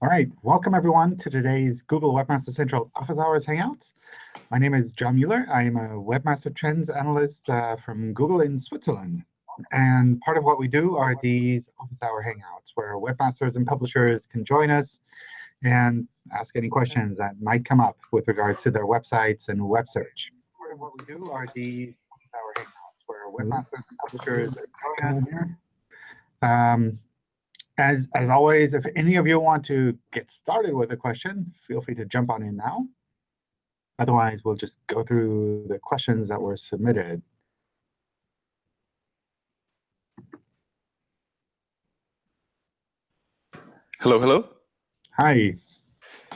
All right, welcome everyone to today's Google Webmaster Central Office Hours Hangout. My name is John Mueller. I am a Webmaster Trends Analyst uh, from Google in Switzerland. And part of what we do are these Office Hour Hangouts, where webmasters and publishers can join us and ask any questions that might come up with regards to their websites and web search. Part of what we do are these Office Hour Hangouts, where webmasters and publishers can join us. Um, as, as always, if any of you want to get started with a question, feel free to jump on in now. Otherwise, we'll just go through the questions that were submitted. Hello, hello. Hi.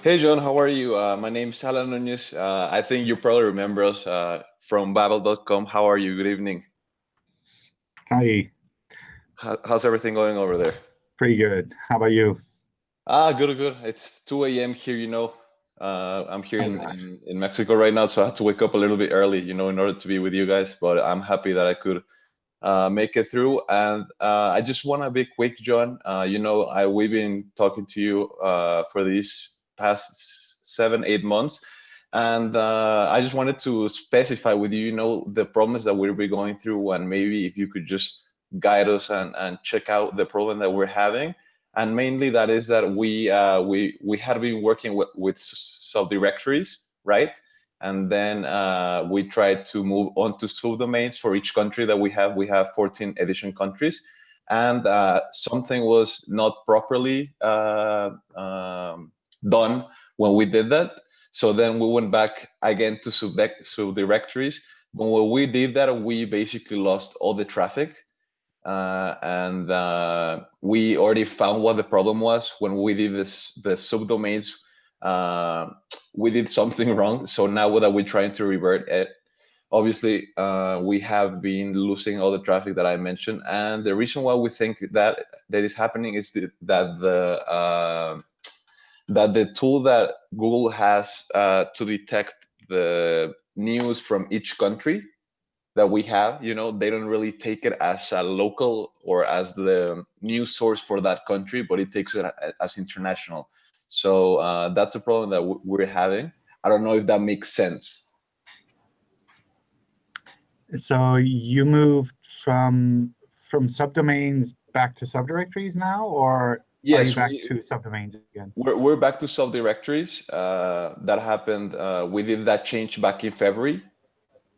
Hey, John, how are you? Uh, my name is Alan Nunez. Uh, I think you probably remember us uh, from Babel.com. How are you? Good evening. Hi. How, how's everything going over there? Pretty good. How about you? Ah, good, good. It's 2 a.m. here, you know. Uh, I'm here in, in, in, Mexico right now, so I had to wake up a little bit early, you know, in order to be with you guys. But I'm happy that I could uh, make it through. And uh, I just want to be quick, John. Uh, you know, I we've been talking to you uh, for these past seven, eight months. And uh, I just wanted to specify with you, you know, the problems that we'll be going through, and maybe if you could just guide us and, and check out the problem that we're having. And mainly that is that we uh, we we had been working with, with subdirectories, right? And then uh, we tried to move on to subdomains for each country that we have. We have 14 edition countries. And uh, something was not properly uh, um, done when we did that. So then we went back again to subdirectories. When we did that, we basically lost all the traffic. Uh, and uh, we already found what the problem was when we did this the subdomains uh, we did something wrong. So now that we're trying to revert it? Obviously uh, we have been losing all the traffic that i mentioned. And the reason why we think that that is happening is that the uh, that the tool that google has uh, to detect the news from each country that we have you know they don't really take it as a local or as the news source for that country but it takes it as international. So uh, that's a problem that we're having. I don't know if that makes sense. So you moved from from subdomains back to subdirectories now or yes back we, to subdomains again? We're, we're back to subdirectories uh, that happened uh, we did that change back in february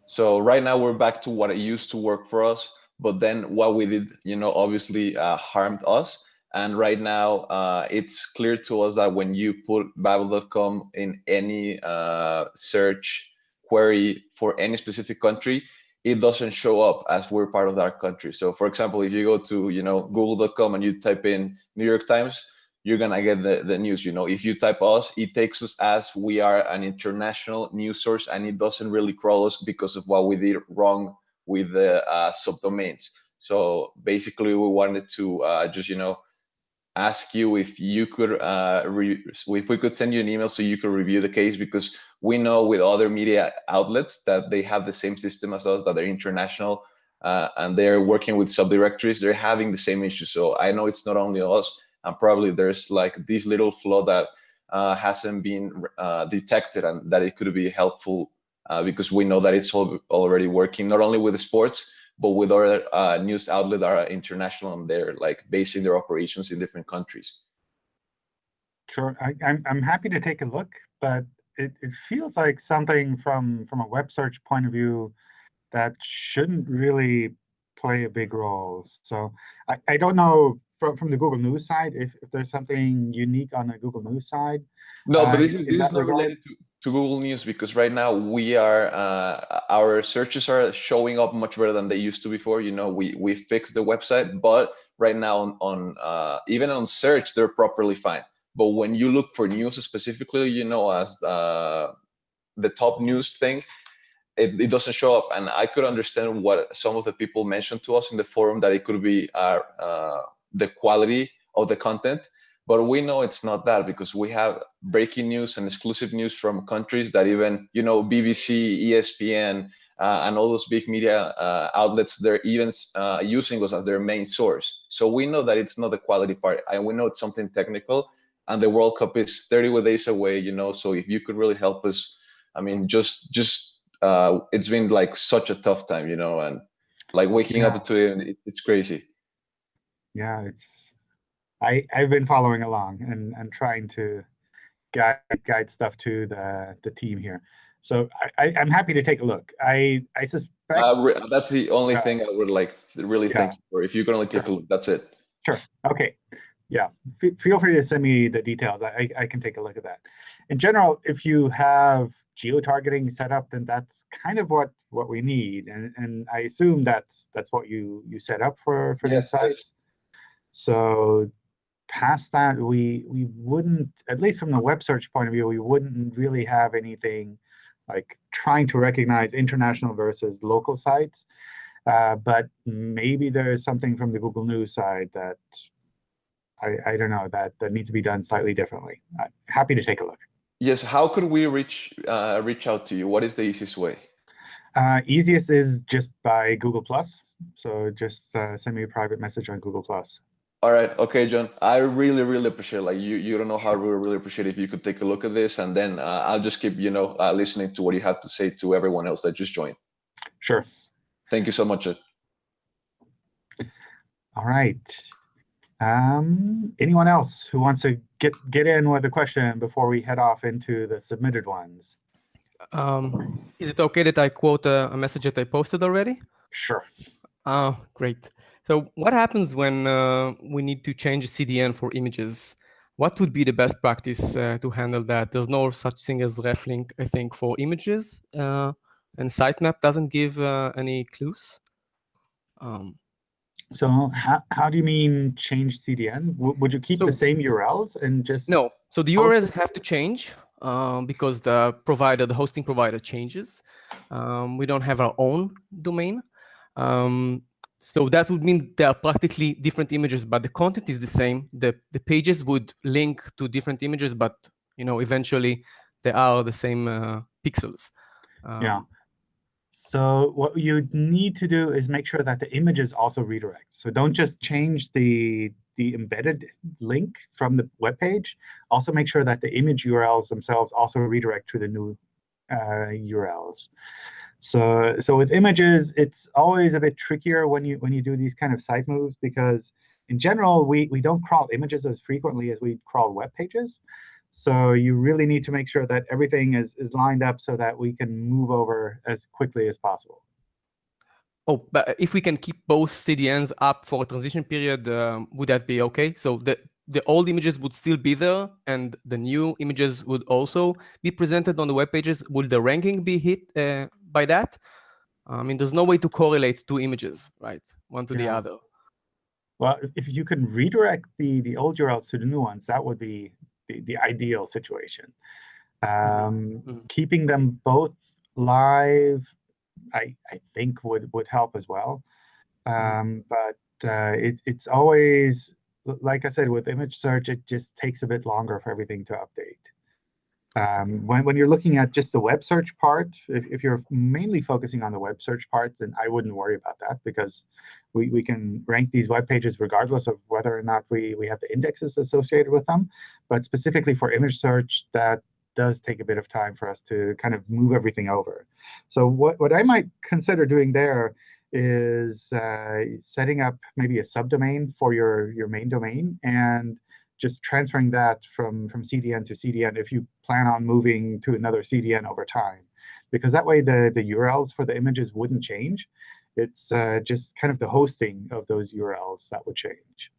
so right now we're back to what it used to work for us, but then what we did, you know, obviously uh, harmed us. And right now uh, it's clear to us that when you put Babel.com in any uh, search query for any specific country, it doesn't show up as we're part of that country. So for example, if you go to, you know, google.com and you type in New York Times, you're gonna get the, the news. You know, if you type us, it takes us as we are an international news source, and it doesn't really crawl us because of what we did wrong with the uh, subdomains. So basically, we wanted to uh, just you know ask you if you could uh, if we could send you an email so you could review the case because we know with other media outlets that they have the same system as us that they're international uh, and they're working with subdirectories they're having the same issue so i know it's not only us and probably there's like this little flaw that uh, hasn't been uh, detected and that it could be helpful uh, because we know that it's already working not only with sports but with other uh, news outlets that are international and they're like basing their operations in different countries. Sure, I, I'm I'm happy to take a look, but it, it feels like something from from a web search point of view that shouldn't really play a big role. So I, I don't know from, from the Google News side, if, if there's something unique on the Google News side. No, but this, uh, is, this is not related to, to Google News because right now we are, uh, our searches are showing up much better than they used to before. You know, we, we fixed the website, but right now on, on uh, even on search, they're properly fine. But when you look for news specifically, you know, as uh, the top news thing, it, it, doesn't show up. And I could understand what some of the people mentioned to us in the forum that it could be our uh, the quality of the content but we know it's not that because we have breaking news and exclusive news from countries that even you know bbc espn uh, and all those big media uh, outlets they're even uh, using us as their main source so we know that it's not the quality part and we know it's something technical and the World Cup is 30 days away. You know, so if you could really help us, I mean, just just uh, it's been like such a tough time, you know, and like waking Yeah. up to it, it, it's crazy. Yeah, it's I I've been following along and and trying to guide guide stuff to the the team here. So I, I I'm happy to take a look. I I suspect Uh, that's the only Yeah. thing I would like really Yeah. thank you for. If you can only take a look, that's it. Sure. Okay, yeah, Fe- feel free to send me the details. I, I I can take a look at that. In general, if you have geo-targeting set up, then that's kind of what what we need. And and I assume that's that's what you you set up for for Yes, this site. So past that, we we wouldn't, at least from the web search point of view, we wouldn't really have anything like trying to recognize international versus local sites. Uh, but maybe there is something from the Google News side that I, I don't know that that needs to be done slightly differently. happy to take a look. Yes. How could we reach uh, reach out to you? What is the easiest way? Uh, easiest is just by Google Plus. So just uh, send me a private message on Google Plus. All right. Okay, John. I really, really appreciate. Like you, you don't know how we really appreciate if you could take a look at this, and then uh, I'll just keep, you know, uh, listening to what you have to say to everyone else that just joined. Sure. Thank you so much. John. All right. Um, anyone else who wants to get get in with a question before we head off into the submitted ones? Um, is it okay that I quote a, a message that I posted already? Sure. Oh, great. So what happens when uh, we need to change CDN for images? What would be the best practice uh, to handle that? There's no such thing as reflink, I think, for images, uh, and sitemap doesn't give uh, any clues. Um, So how, how do you mean change CDN? W would you keep the same URLs and just No. So the URLs have to change um, because the provider, the hosting provider changes. Um, we don't have our own domain. Um, so that would mean there are practically different images, but the content is the same. The, the pages would link to different images, but you know, eventually they are the same uh, pixels. Yeah. Um, So what you need to do is make sure that the images also redirect. So don't just change the the embedded link from the web page. Also make sure that the image URLs themselves also redirect to the new uh, URLs. So so with images, it's always a bit trickier when you when you do these kind of site moves because in general we we don't crawl images as frequently as we crawl web pages. So you really need to make sure that everything is, is lined up so that we can move over as quickly as possible. Oh, but if we can keep both CDNs up for a transition period, um, would that be okay? So the the old images would still be there, and the new images would also be presented on the web pages. Would the ranking be hit uh, by that? I mean, there's no way to correlate two images, right, one to the other. Well, if- you can redirect the, the old URLs to the new ones, that would be the, the ideal situation. Um, Mhm. Keeping them both live, I, I think would, would help as well. Um, but uh, it, it's always, like I said, with image search, it just takes a bit longer for everything to update. Um, when, when you're looking at just the web search part, if, if you're mainly focusing on the web search part, then I wouldn't worry about that because we, we can rank these web pages regardless of whether or not we, we have the indexes associated with them. But specifically for image search, that does take a bit of time for us to kind of move everything over. So what, what I might consider doing there is uh, setting up maybe a subdomain for your, your main domain and just transferring that from, from CDN to CDN if you plan on moving to another CDN over time. Because that way the, the URLs for the images wouldn't change. It's uh, just kind of the hosting of those URLs that would change.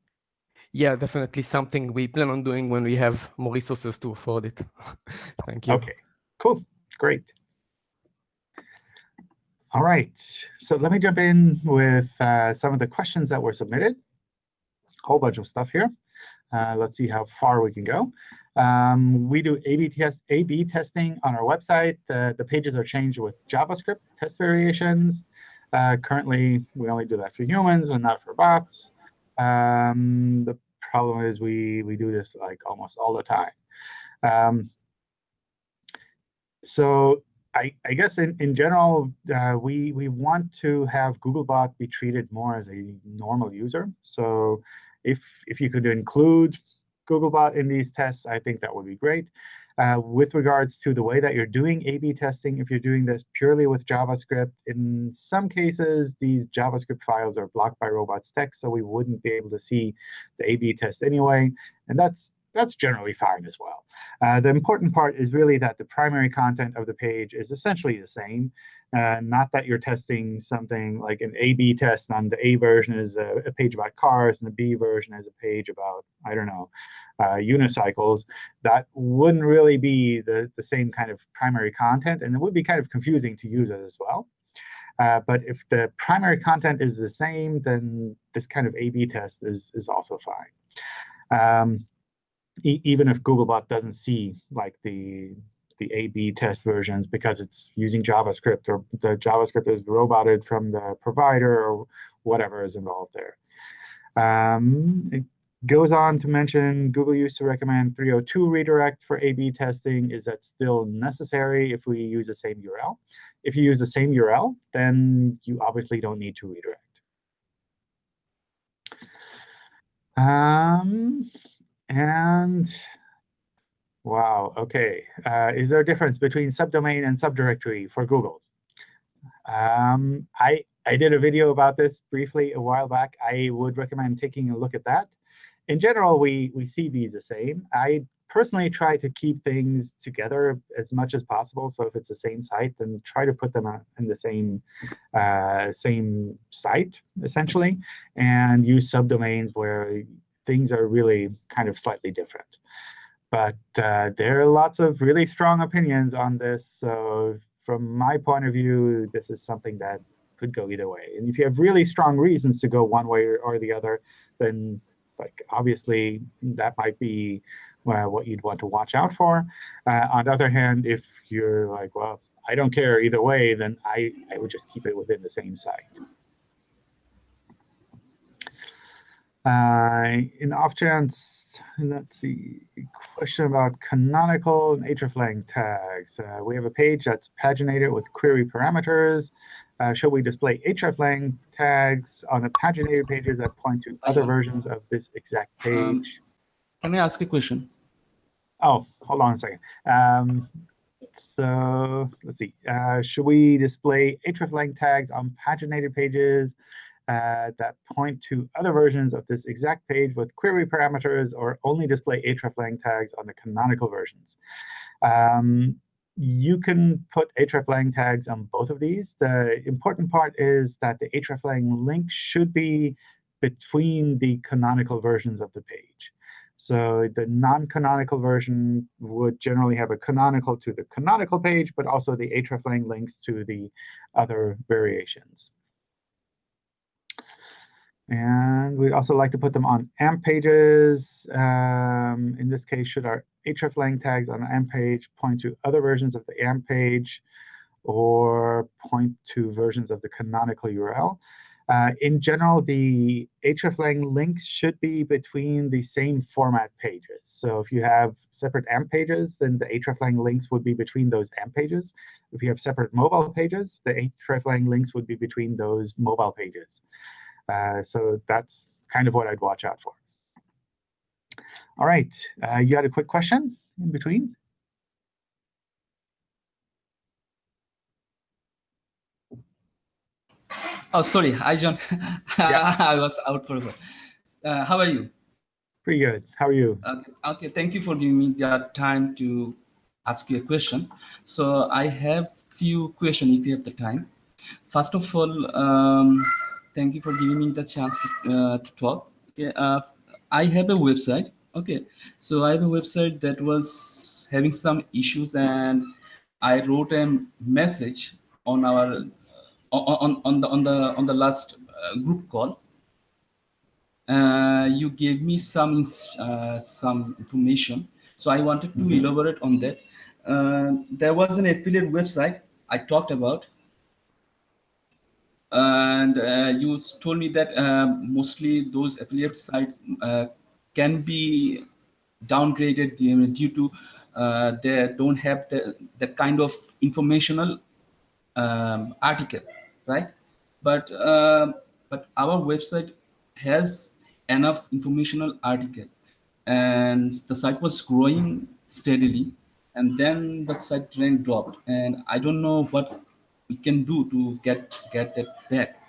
Yeah, definitely something we plan on doing when we have more resources to afford it. Thank you. OK, cool. Great. All right. So let me jump in with uh, some of the questions that were submitted. A Whole bunch of stuff here. Uh, let's see how far we can go. Um, we do A/B test, A/B testing on our website. Uh, the pages are changed with JavaScript test variations. Uh, currently, we only do that for humans and not for bots. Um, the problem is we we do this like almost all the time. Um, so I, I guess in, in general, uh, we, we want to have Googlebot be treated more as a normal user. So if, if you could include Googlebot in these tests, I think that would be great. Uh, with regards to the way that you're doing A-B testing, if you're doing this purely with JavaScript, in some cases, these JavaScript files are blocked by robots text, so we wouldn't be able to see the A-B test anyway. And that's that's generally fine as well. Uh, the important part is really that the primary content of the page is essentially the same. Uh, not that you're testing something like an A-B test on the A version is a, a, page about cars, and the B version is a page about, I don't know, uh, unicycles. That wouldn't really be the, the same kind of primary content, and it would be kind of confusing to users as well. Uh, but if the primary content is the same, then this kind of A-B test is, is also fine. Um, e even if Googlebot doesn't see like the the A/B test versions because it's using JavaScript or the JavaScript is roboted from the provider or whatever is involved there. Um, it goes on to mention Google used to recommend 302 redirect for A/B testing. Is that still necessary if we use the same URL? If you use the same URL, then you obviously don't need to redirect. Um, and wow, OK. Uh, is there a difference between subdomain and subdirectory for Google? Um, I, I did a video about this briefly a while back. I would recommend taking a look at that. In general, we, we see these the same. I personally try to keep things together as much as possible. So if it's the same site, then try to put them in the same uh, same site, essentially, and use subdomains where things are really kind of slightly different. But uh, there are lots of really strong opinions on this. So from my point of view, this is something that could go either way. And if you have really strong reasons to go one way or the other, then like obviously that might be uh, what you'd want to watch out for. Uh, on the other hand, if you're like, well, I don't care either way, then I, I would just keep it within the same site. Uh, in off chance, let's see, question about canonical and hreflang tags. Uh, we have a page that's paginated with query parameters. Uh, should we display hreflang tags on the paginated pages that point to other versions of this exact um, page? Um, can I ask a question? Oh, hold on a second. Um, so let's see. Uh, should we display hreflang tags on paginated pages uh, that point to other versions of this exact page with query parameters or only display hreflang tags on the canonical versions. Um, you can put hreflang tags on both of these. The important part is that the hreflang link should be between the canonical versions of the page. So the non-canonical version would generally have a canonical to the canonical page, but also the hreflang links to the other variations. And we'd also like to put them on AMP pages. Um, in this case, should our hreflang tags on AMP page point to other versions of the AMP page or point to versions of the canonical URL? Uh, in general, the hreflang links should be between the same format pages. So if you have separate AMP pages, then the hreflang links would be between those AMP pages. If you have separate mobile pages, the hreflang links would be between those mobile pages. Uh, so that's kind of what I'd watch out for. All right, uh, you had a quick question in between? Oh, sorry. Hi, John. Yeah. I was out for a while. Uh, how are you? Pretty good. How are you? Okay. okay. Thank you for giving me the time to ask you a question. So I have few questions if you have the time. First of all, um, Thank you for giving me the chance to, uh, to talk. Okay, uh, I have a website. Okay, so I have a website that was having some issues, and I wrote a message on our on on the on the on the last uh, group call. Uh, you gave me some uh, some information, so I wanted to mm -hmm. elaborate on that. Uh, there was an affiliate website I talked about and uh, you told me that uh, mostly those affiliate sites uh, can be downgraded due to uh, they don't have the, that kind of informational um, article, right? But uh, but our website has enough informational article. and the site was growing steadily, and then the site rank dropped, and I don't know what we can do to get get that back.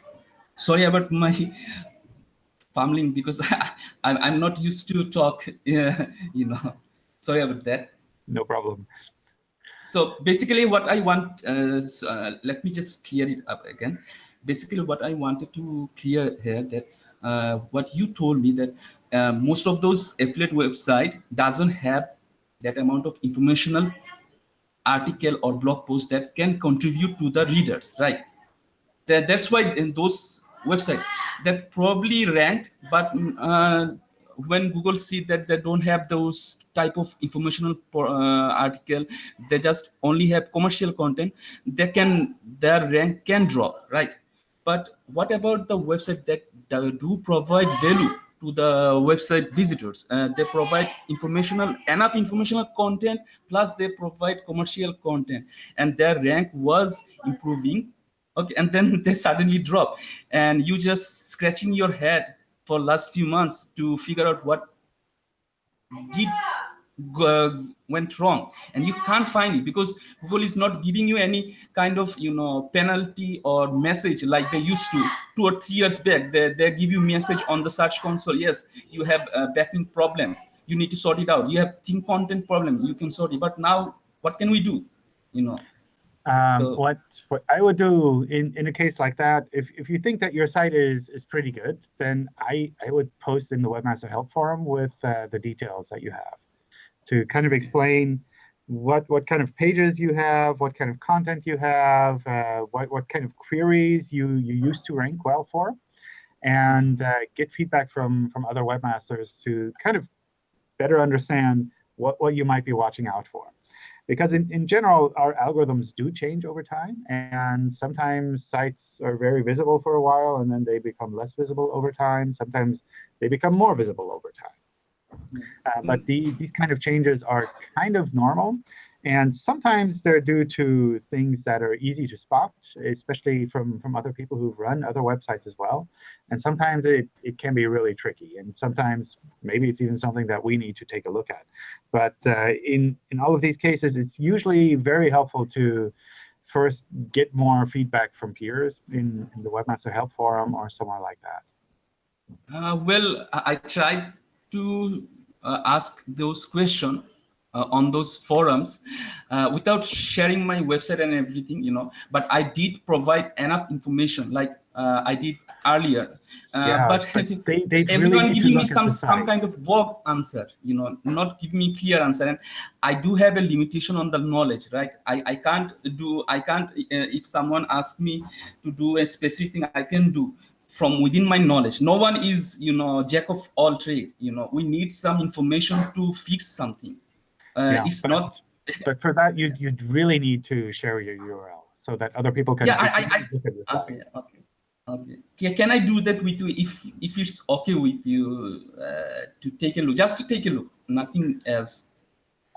Sorry about my fumbling because I'm I'm not used to talk. Yeah, you know. Sorry about that. No problem. So basically, what I want, uh, uh, let me just clear it up again. Basically, what I wanted to clear here that uh, what you told me that uh, most of those affiliate website doesn't have that amount of informational article or blog post that can contribute to the readers, right? That, that's why in those website that probably ranked, but uh, when Google see that they don't have those type of informational uh, article, they just only have commercial content, they can their rank can drop, right? But what about the website that do provide value to the website visitors? Uh, they provide informational enough informational content plus they provide commercial content, and their rank was improving. Okay, and then they suddenly drop, and you just scratching your head for last few months to figure out what did went wrong. And you can't find it because google is not giving you any kind of you know penalty or message like they used to. Two or three years back they, they give you message on the search console. Yes you have a backing problem. You need to sort it out. You have thin content problem. You can sort it. But now what can we do? You know? Um, So- what what I would do in in a case like that, if if you think that your site is is pretty good, then I I would post in the Webmaster Help Forum with uh, the details that you have, to kind of explain what what kind of pages you have, what kind of content you have, uh, what what kind of queries you you used to rank well for, and uh, get feedback from from other webmasters to kind of better understand what what you might be watching out for because in, in general, our algorithms do change over time. And sometimes sites are very visible for a while, and then they become less visible over time. Sometimes they become more visible over time. Uh, but the, these kind of changes are kind of normal. And sometimes they're due to things that are easy to spot, especially from, from other people who've run other websites as well. And sometimes it, it can be really tricky. And sometimes maybe it's even something that we need to take a look at. But uh, in, in all of these cases, it's usually very helpful to first get more feedback from peers in, in the Webmaster Help Forum or somewhere like that. Uh, well, I, I tried to uh, ask those questions uh, on those forums uh, without sharing my website and everything, you know. But I did provide enough information, like uh, I did earlier. Uh, yeah, but they, they everyone to giving me some some kind of vague answer you know not giving me clear answer and i do have a limitation on the knowledge right i i can't do i can't uh, if someone asks me to do a specific thing i can do from within my knowledge. No one is you know jack of all trade you know. We need some information to fix something. Uh, Yeah, it's but- not But for that, you'd, you'd really need to share your URL so that other people can Yeah, I- I- I- look at your site. okay okay okay. Ca- can i do that with you if if it's okay with you uh, to take a look? Just to take a look nothing else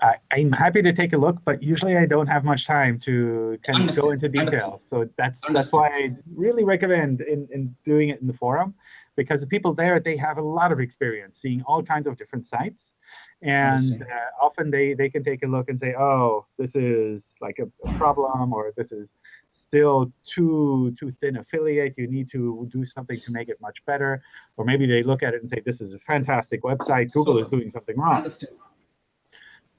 I, I'm happy to take a look, but usually I don't have much time to kind of go into details. So that's that's why I really recommend in, in doing it in the forum, because the people there they have a lot of experience seeing all kinds of different sites, and uh, often they they can take a look and say, oh, this is like a, a problem, or this is still too too thin affiliate. You need to do something to make it much better, or maybe they look at it and say, this is a fantastic website. Google So- is doing something wrong. understand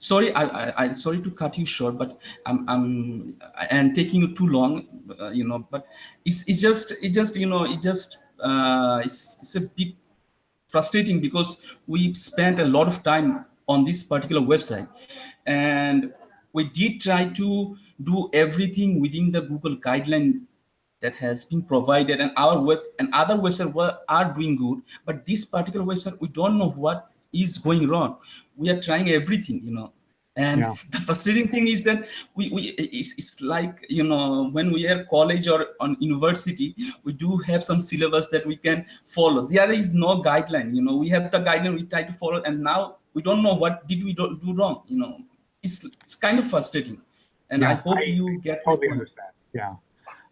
sorry I, I sorry to cut you short but i'm i'm and taking you too long uh, you know but it's it's just it just you know it just uh it's, it's a bit frustrating because we spent a lot of time on this particular website. And we did try to do everything within the google guideline that has been provided and our web and other websites were, are doing good but this particular website we don't know what is going wrong. We are trying everything you know. And Yeah. the frustrating thing is that we, we it's, it's like you know when we are college or on university we do have some syllabus that we can follow. There is no guideline you know. We have the guideline we try to follow and now we don't know what did we do, do wrong you know. It's it's kind of frustrating. And i hope I- you get my totally understand. Yeah,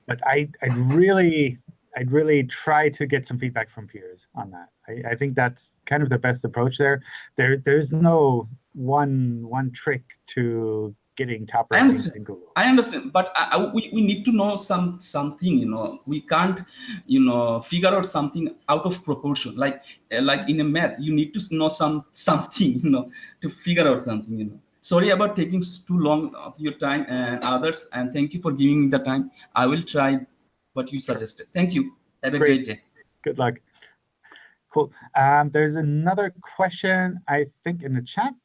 but I I really I'd really try to get some feedback from peers on that. I, I think that's kind of the best approach there. There, there's no one one trick to getting top I rankings understand. in Google. I understand, but I, I- we, we need to know some something. You know, we can't, you know, figure out something out of proportion. Like uh, like in a math, you need to know some something. You know, to figure out something. You know. Sorry about taking too long of your time and others, and thank you for giving me the time. I will try what you suggested. Thank you. Have a Great. great day. Good luck. Cool. Um, there's another question, I think, in the chat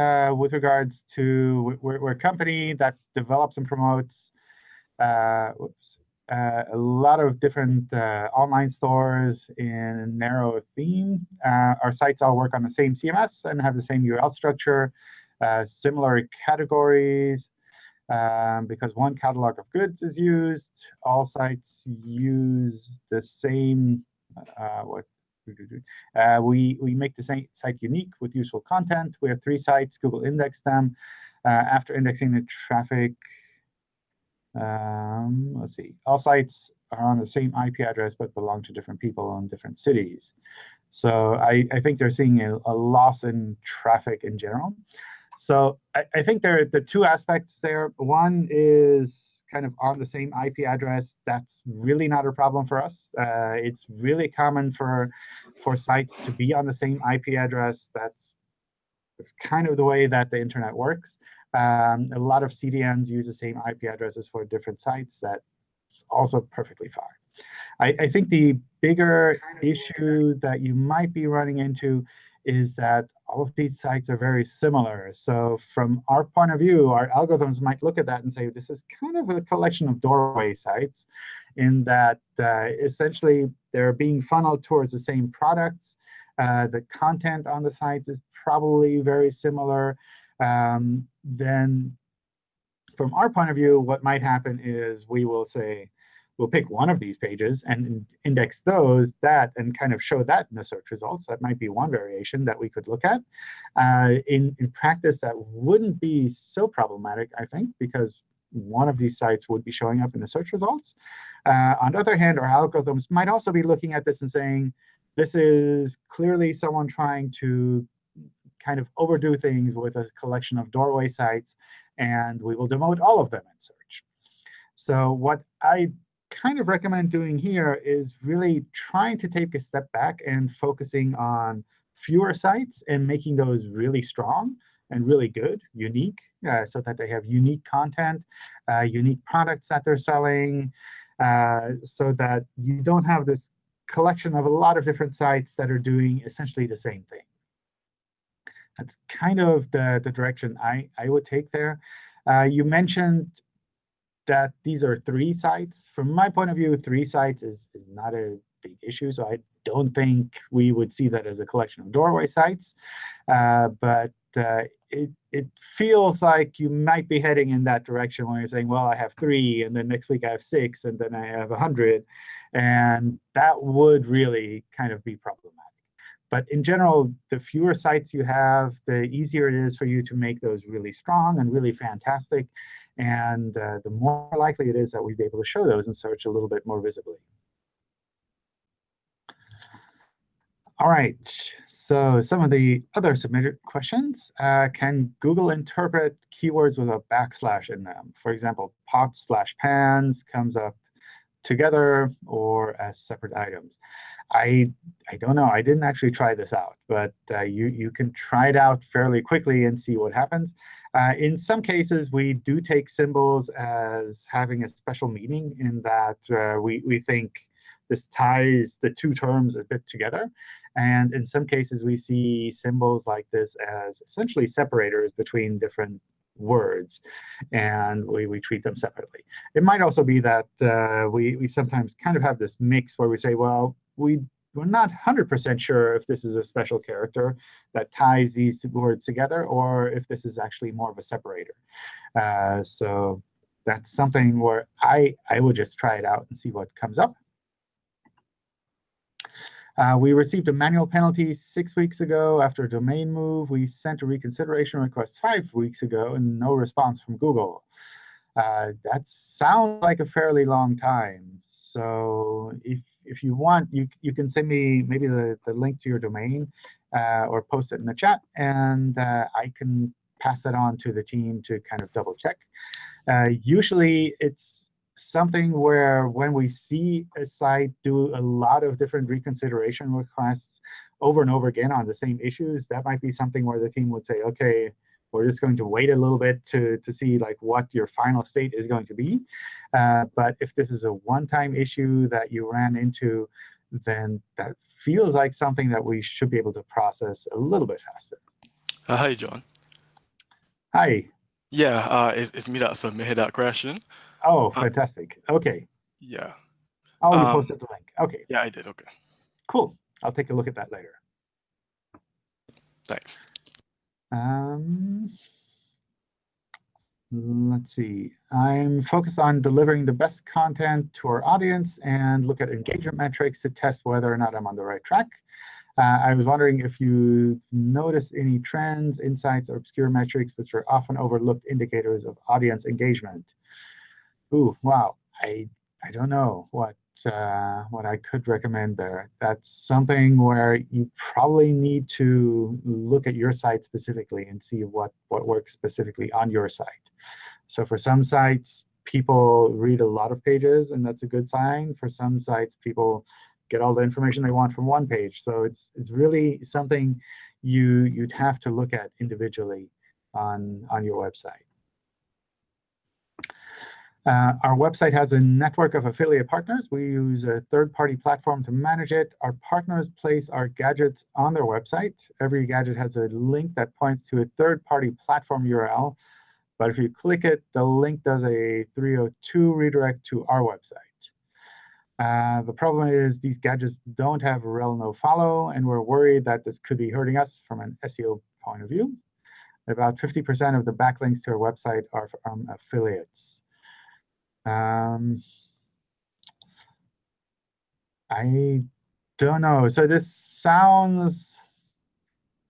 uh, with regards to we're, we're a company that develops and promotes uh, whoops, uh, a lot of different uh, online stores in a narrow theme. Uh, our sites all work on the same CMS and have the same URL structure, uh, similar categories. Um, because one catalog of goods is used, all sites use the same uh, what uh, we we make the site site unique with useful content. We have three sites. Google indexed them. Uh, after indexing the traffic, um, let's see, all sites are on the same IP address but belong to different people in different cities. So I, I think they're seeing a, a loss in traffic in general. So I, I think there are the two aspects there. One is kind of on the same IP address. That's really not a problem for us. Uh, it's really common for for sites to be on the same IP address. That's that's kind of the way that the internet works. Um, a lot of CDNs use the same IP addresses for different sites. That's also perfectly fine. I, I think the bigger issue that you might be running into is that all of these sites are very similar. So from our point of view, our algorithms might look at that and say, this is kind of a collection of doorway sites in that uh, essentially they're being funneled towards the same products. Uh, the content on the sites is probably very similar. Um, then from our point of view, what might happen is we will say, we'll pick one of these pages and index those, that, and kind of show that in the search results. That might be one variation that we could look at. Uh, in, in practice, that wouldn't be so problematic, I think, because one of these sites would be showing up in the search results. Uh, on the other hand, our algorithms might also be looking at this and saying, this is clearly someone trying to kind of overdo things with a collection of doorway sites, and we will demote all of them in search. So what I kind of recommend doing here is really trying to take a step back and focusing on fewer sites and making those really strong and really good, unique, uh, so that they have unique content, uh, unique products that they're selling, uh, so that you don't have this collection of a lot of different sites that are doing essentially the same thing. That's kind of the, the direction I, I would take there. Uh, you mentioned that these are three sites. From my point of view, three sites is, is not a big issue. So I don't think we would see that as a collection of doorway sites. Uh, but uh, it, it feels like you might be heading in that direction when you're saying, well, I have three, and then next week I have six, and then I have 100. And that would really kind of be problematic. But in general, the fewer sites you have, the easier it is for you to make those really strong and really fantastic. And uh, the more likely it is that we'd be able to show those in search a little bit more visibly. All right, so some of the other submitted questions. Uh, can Google interpret keywords with a backslash in them? For example, pots slash pans comes up together or as separate items. I I don't know. I didn't actually try this out, but uh, you you can try it out fairly quickly and see what happens. Uh, in some cases, we do take symbols as having a special meaning in that uh, we we think this ties the two terms a bit together. And in some cases, we see symbols like this as essentially separators between different words, and we, we treat them separately. It might also be that uh, we, we sometimes kind of have this mix where we say, well, we, we're not 100% sure if this is a special character that ties these words together or if this is actually more of a separator. Uh, so that's something where I, I would just try it out and see what comes up. Uh, we received a manual penalty six weeks ago after a domain move. We sent a reconsideration request five weeks ago and no response from Google. Uh, that sounds like a fairly long time. So if if you want, you you can send me maybe the, the link to your domain uh, or post it in the chat, and uh, I can pass it on to the team to kind of double check. Uh, usually, it's something where when we see a site do a lot of different reconsideration requests over and over again on the same issues, that might be something where the team would say, OK, we're just going to wait a little bit to, to see like what your final state is going to be. Uh, but if this is a one-time issue that you ran into, then that feels like something that we should be able to process a little bit faster. Uh, hi, John. Hi. Yeah, uh, it's, it's me that submitted that question. Oh, Uh, fantastic. OK. Yeah, Oh, you um, posted the link. OK, yeah, I did. Okay, cool. I'll take a look at that later. thanks. Um, let's see. I'm focused on delivering the best content to our audience and look at engagement metrics to test whether or not I'm on the right track. Uh, I was wondering if you noticed any trends, insights, or obscure metrics which are often overlooked indicators of audience engagement. Ooh, wow. I I don't know what uh, what I could recommend there. That's something where you probably need to look at your site specifically and see what, what works specifically on your site. So for some sites, people read a lot of pages, and that's a good sign. For some sites, people get all the information they want from one page. So it's, it's really something you, you'd have to look at individually on, on your website. Uh, our website has a network of affiliate partners. We use a third-party platform to manage it. Our partners place our gadgets on their website. Every gadget has a link that points to a third-party platform URL. But if you click it, the link does a 302 redirect to our website. Uh, the problem is these gadgets don't have rel no follow, and we're worried that this could be hurting us from an SEO point of view. About 50% of the backlinks to our website are from affiliates. Um, I don't know. So this sounds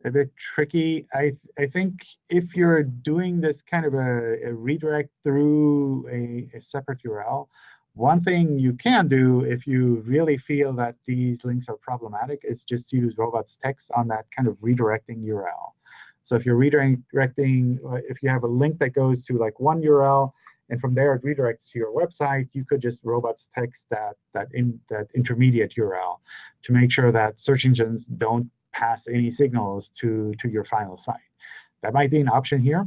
a bit tricky. I I think if you're doing this kind of a, a redirect through a, a separate URL, one thing you can do if you really feel that these links are problematic is just use robots text on that kind of redirecting URL. So if you're redirecting, if you have a link that goes to like one URL, and from there it redirects to your website, you could just robots text that that in that intermediate URL to make sure that search engines don't pass any signals to to your final site. That might be an option here.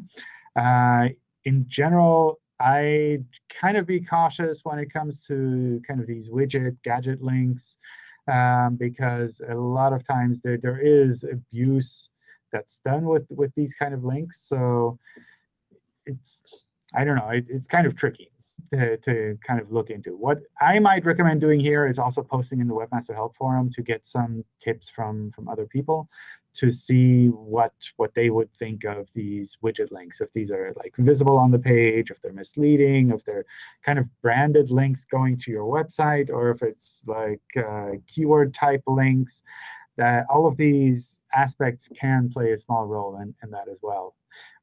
Uh, in general, I'd kind of be cautious when it comes to kind of these widget gadget links, um, because a lot of times there, there is abuse that's done with with these kind of links. So it's I don't know. It, it's kind of tricky to, to kind of look into. What I might recommend doing here is also posting in the Webmaster Help Forum to get some tips from, from other people to see what, what they would think of these widget links, if these are like visible on the page, if they're misleading, if they're kind of branded links going to your website, or if it's like uh, keyword type links. That all of these aspects can play a small role in, in that as well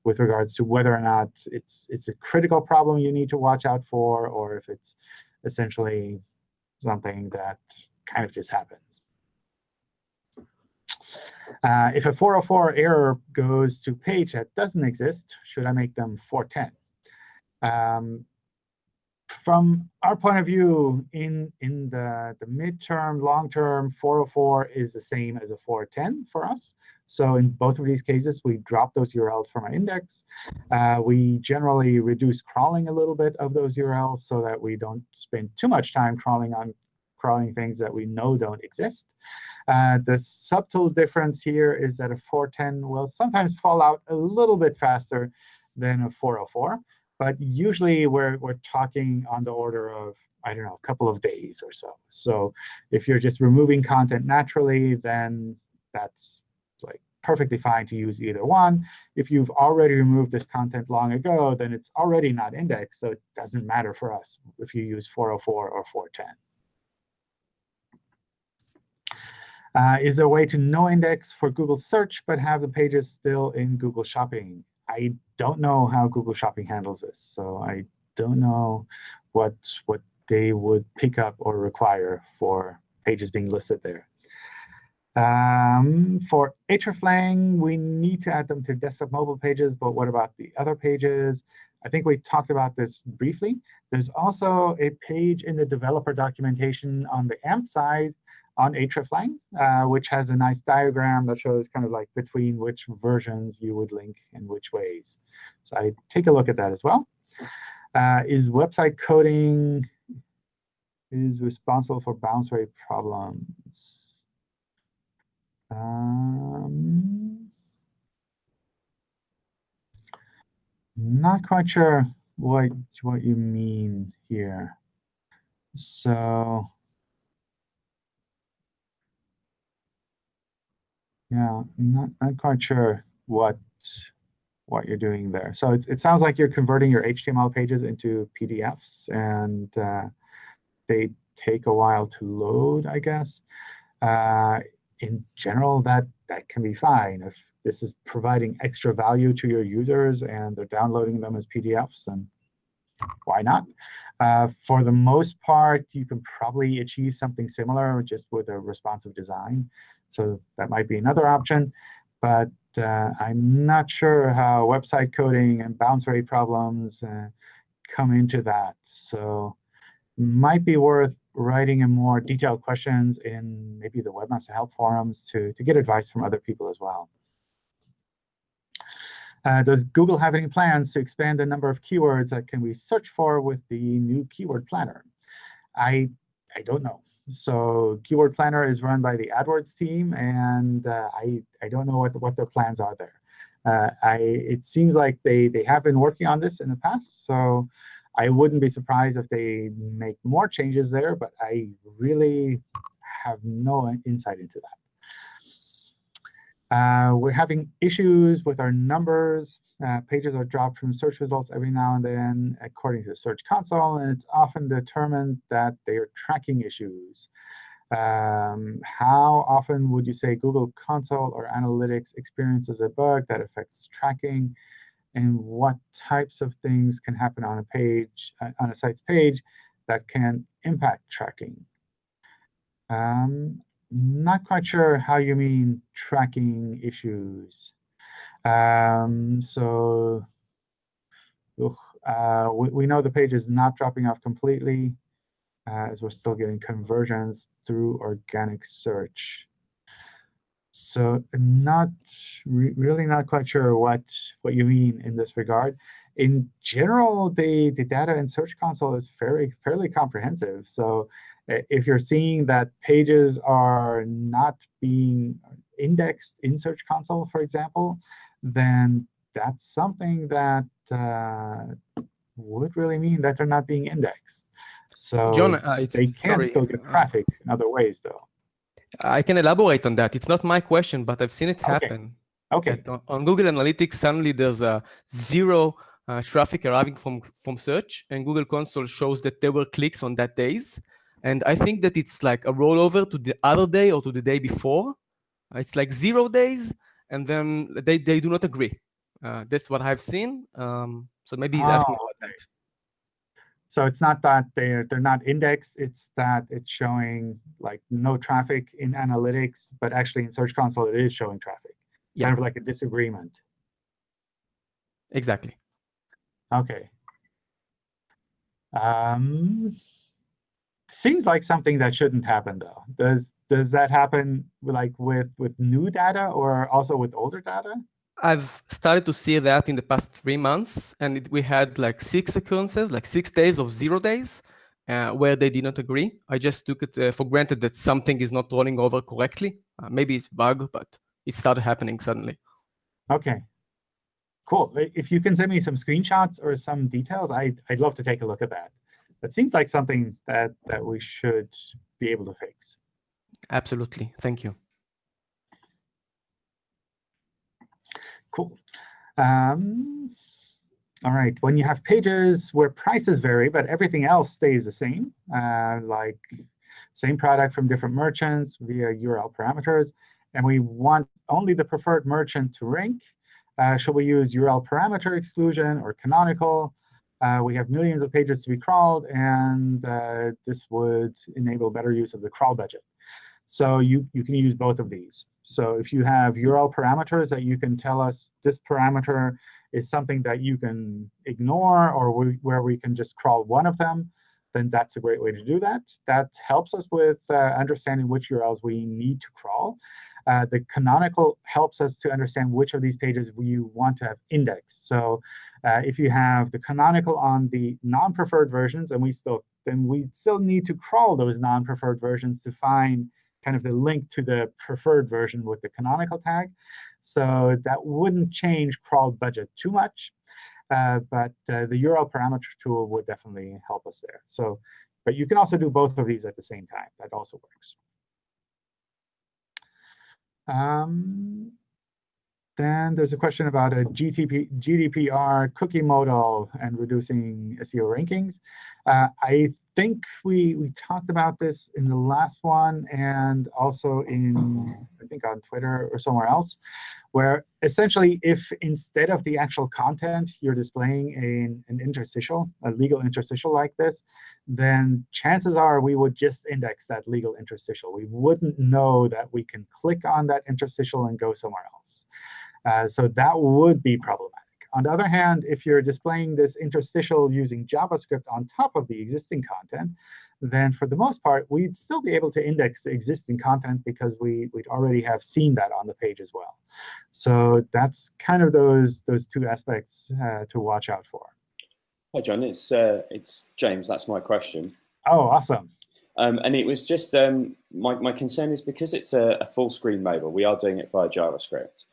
with regards to whether or not it's it's a critical problem you need to watch out for, or if it's essentially something that kind of just happens. Uh, if a 404 error goes to page that doesn't exist, should I make them 410? Um, from our point of view, in, in the, the midterm, long-term, 404 is the same as a 410 for us. So in both of these cases, we drop those URLs from our index. Uh, we generally reduce crawling a little bit of those URLs so that we don't spend too much time crawling on crawling things that we know don't exist. Uh, the subtle difference here is that a 410 will sometimes fall out a little bit faster than a 404. But usually, we're, we're talking on the order of, I don't know, a couple of days or so. So if you're just removing content naturally, then that's perfectly fine to use either one. If you've already removed this content long ago, then it's already not indexed. So it doesn't matter for us if you use 404 or 410. Uh, is there a way to no index for Google search, but have the pages still in Google Shopping? I don't know how Google Shopping handles this, so I don't know what what they would pick up or require for pages being listed there. Um, for hreflang, we need to add them to desktop mobile pages, but what about the other pages? I think we talked about this briefly. There's also a page in the developer documentation on the AMP side on hreflang, uh, which has a nice diagram that shows kind of like between which versions you would link in which ways. So I take a look at that as well. Uh, is website coding is responsible for bounce rate problems? Um, not quite sure what what you mean here. So yeah, i not not quite sure what what you're doing there. So it, it sounds like you're converting your HTML pages into PDFs, and uh, they take a while to load, I guess. Uh, in general, that that can be fine. If this is providing extra value to your users and they're downloading them as PDFs, then why not? Uh, for the most part, you can probably achieve something similar just with a responsive design. So that might be another option. But uh, I'm not sure how website coding and bounce rate problems uh, come into that. So might be worth writing in more detailed questions in maybe the Webmaster Help forums to, to get advice from other people as well. Uh, does Google have any plans to expand the number of keywords that can we search for with the new keyword planner? I, I don't know. So keyword planner is run by the AdWords team, and uh, I, I don't know what, what their plans are there. Uh, I, it seems like they, they have been working on this in the past, so I wouldn't be surprised if they make more changes there, but I really have no insight into that. Uh, we're having issues with our numbers. Uh, pages are dropped from search results every now and then, according to the Search Console, and it's often determined that they are tracking issues. Um, how often would you say Google Console or Analytics experiences a bug that affects tracking? And what types of things can happen on a page, uh, on a site's page, that can impact tracking? Um, not quite sure how you mean tracking issues. Um, so uh, we, we know the page is not dropping off completely uh, as we're still getting conversions through organic search. So not re really not quite sure what what you mean in this regard. In general, the the data in Search Console is fairly fairly comprehensive. So if you're seeing that pages are not being indexed in Search Console, for example, then that's something that uh, would really mean that they're not being indexed. So John, uh, they can sorry, still get uh, traffic in other ways, though. I can elaborate on that. It's not my question, but I've seen it happen. OK, that on, on Google Analytics, suddenly there's a zero uh, traffic arriving from, from search, and Google Console shows that there were clicks on that days. And I think that it's like a rollover to the other day or to the day before. It's like zero days, and then they, they do not agree. Uh, that's what I've seen. Um, so maybe he's asking Oh, about that. So it's not that they're they're not indexed. It's that it's showing like no traffic in analytics, but actually in Search Console it is showing traffic. Yeah. Kind of like a disagreement. Exactly. OK. Um, seems like something that shouldn't happen, though. Does does that happen like with with new data or also with older data? I've started to see that in the past three months, and it, we had like six occurrences, like six days of zero days, uh, where they did not agree. I just took it uh, for granted that something is not rolling over correctly. Uh, maybe it's a bug, but it started happening suddenly. OK. Cool. If you can send me some screenshots or some details, I, I'd love to take a look at that. That seems like something that, that we should be able to fix. Absolutely. Thank you. Cool. Um, all right. When you have pages where prices vary, but everything else stays the same, uh, like same product from different merchants via URL parameters, and we want only the preferred merchant to rank, uh, should we use URL parameter exclusion or canonical? uh, we have millions of pages to be crawled, and uh, this would enable better use of the crawl budget. So you, you can use both of these. So if you have URL parameters that you can tell us this parameter is something that you can ignore or we, where we can just crawl one of them, then that's a great way to do that. That helps us with uh, understanding which URLs we need to crawl. Uh, the canonical helps us to understand which of these pages we want to have indexed. So uh, if you have the canonical on the non-preferred versions, and we still then we still need to crawl those non-preferred versions to find kind of the link to the preferred version with the canonical tag. So that wouldn't change crawl budget too much. Uh, but uh, the URL parameter tool would definitely help us there. So, but you can also do both of these at the same time. That also works. Um, then there's a question about a GTP, GDPR cookie modal and reducing SEO rankings. Uh, I think we, we talked about this in the last one and also in, I think, on Twitter or somewhere else, where essentially if instead of the actual content, you're displaying an, an interstitial, a legal interstitial like this, then chances are we would just index that legal interstitial. We wouldn't know that we can click on that interstitial and go somewhere else. Uh, so that would be problematic. On the other hand, if you're displaying this interstitial using JavaScript on top of the existing content, then for the most part, we'd still be able to index the existing content because we, we'd already have seen that on the page as well. So that's kind of those, those two aspects uh, to watch out for. Hi, John. It's, uh, it's James. That's my question. Oh, awesome. Um, and it was just um, my, my concern is because it's a, a full screen mobile, we are doing it via JavaScript